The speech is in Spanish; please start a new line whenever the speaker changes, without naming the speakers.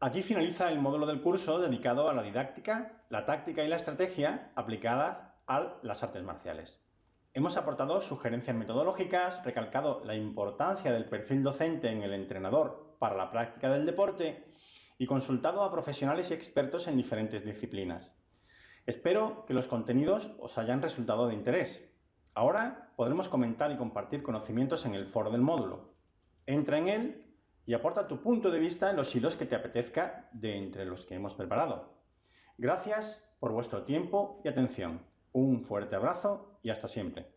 Aquí finaliza el módulo del curso dedicado a la didáctica, la táctica y la estrategia aplicada a las artes marciales. Hemos aportado sugerencias metodológicas, recalcado la importancia del perfil docente en el entrenador para la práctica del deporte y consultado a profesionales y expertos en diferentes disciplinas. Espero que los contenidos os hayan resultado de interés. Ahora podremos comentar y compartir conocimientos en el foro del módulo. Entra en él y aporta tu punto de vista en los hilos que te apetezca de entre los que hemos preparado. Gracias por vuestro tiempo y atención. Un fuerte abrazo y hasta siempre.